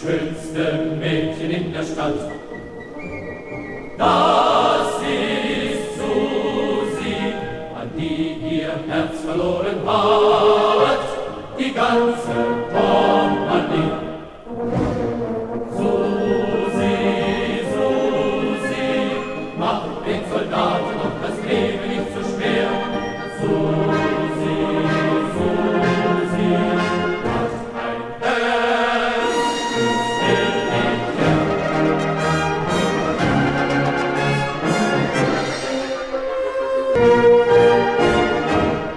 schönste Mädchen in der Stadt. Das ist Susi, an die ihr Herz verloren hat.